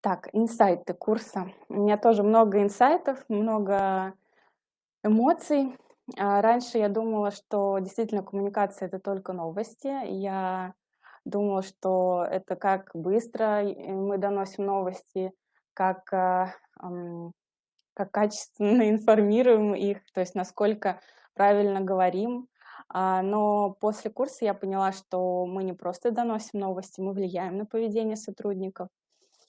Так, инсайты курса. У меня тоже много инсайтов, много эмоций. А, раньше я думала, что действительно коммуникация- это только новости. Я думала, что это как быстро и мы доносим новости, как, ам, как качественно информируем их, то есть насколько правильно говорим. А, но после курса я поняла, что мы не просто доносим новости, мы влияем на поведение сотрудников.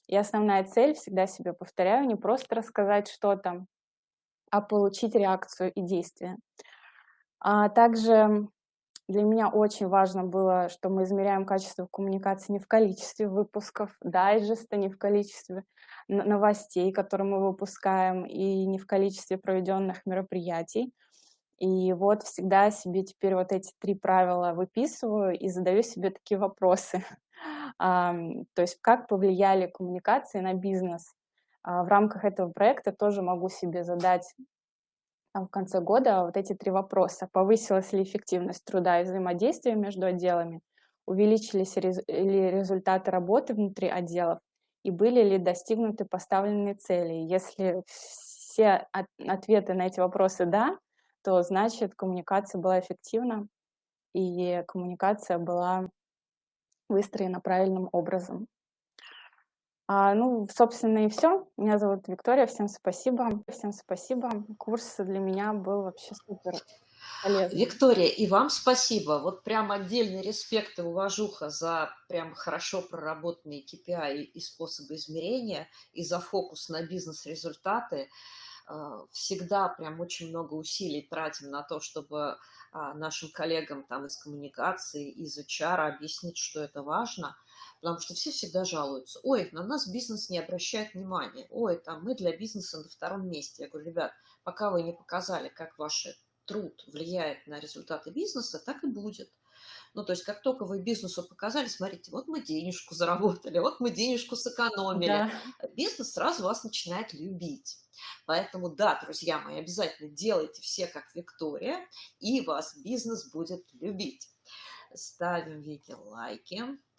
И основная цель, всегда себе повторяю, не просто рассказать что-то, а получить реакцию и действие. А также для меня очень важно было, что мы измеряем качество коммуникации не в количестве выпусков дайджеста, не в количестве новостей, которые мы выпускаем, и не в количестве проведенных мероприятий. И вот всегда себе теперь вот эти три правила выписываю и задаю себе такие вопросы. То есть как повлияли коммуникации на бизнес? А, в рамках этого проекта тоже могу себе задать в конце года вот эти три вопроса. Повысилась ли эффективность труда и взаимодействия между отделами? Увеличились ли результаты работы внутри отделов? И были ли достигнуты поставленные цели? Если все ответы на эти вопросы «да», то значит коммуникация была эффективна и коммуникация была выстроена правильным образом. А, ну, собственно, и все. Меня зовут Виктория. Всем спасибо. Всем спасибо. Курс для меня был вообще супер полезный. Виктория, и вам спасибо. Вот прям отдельный респект и уважуха за прям хорошо проработанные KPI и способы измерения, и за фокус на бизнес-результаты. А, всегда прям очень много усилий тратим на то, чтобы а, нашим коллегам там из коммуникации, из HR объяснить, что это важно, потому что все всегда жалуются. Ой, на нас бизнес не обращает внимания. Ой, там мы для бизнеса на втором месте. Я говорю, ребят, пока вы не показали, как ваш труд влияет на результаты бизнеса, так и будет. Ну, то есть, как только вы бизнесу показали, смотрите, вот мы денежку заработали, вот мы денежку сэкономили, да. бизнес сразу вас начинает любить. Поэтому, да, друзья мои, обязательно делайте все как Виктория, и вас бизнес будет любить. Ставим видео лайки.